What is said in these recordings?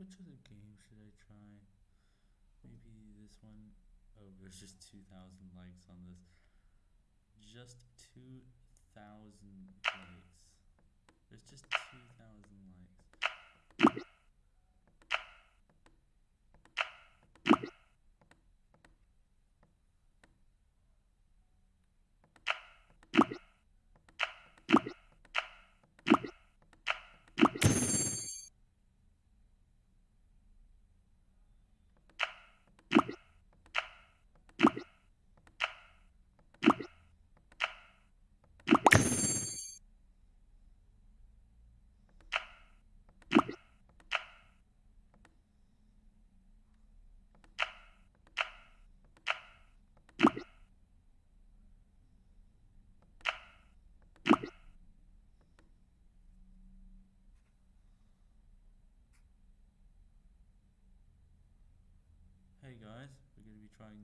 Which other game should I try? Maybe this one. Oh, there's just 2,000 likes on this. Just 2,000 likes. There's just 2,000 likes.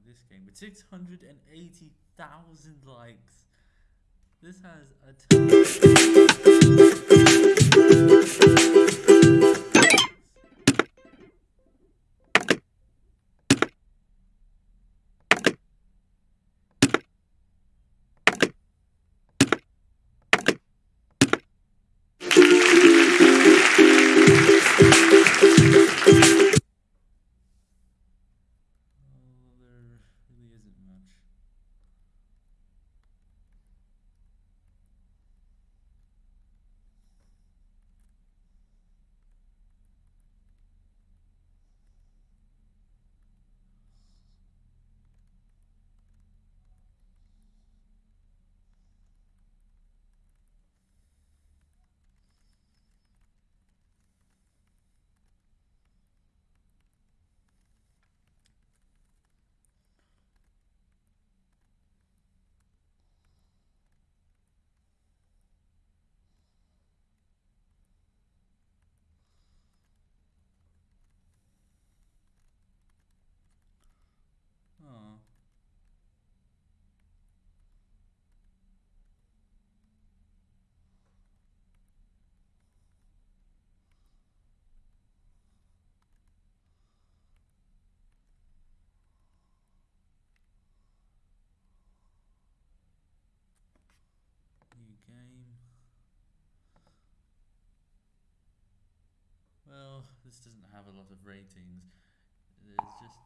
This game with 680,000 likes. This has a Oh, Well, this doesn't have a lot of ratings. There's just